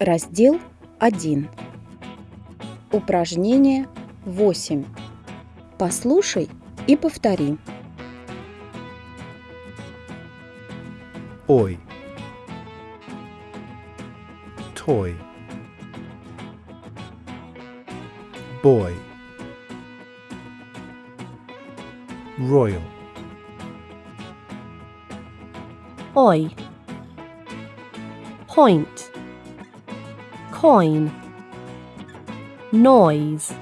Раздел 1. Упражнение 8. Послушай и повтори. Ой. Toy. Boy. Royal. Oi. Point. Coin. Noise.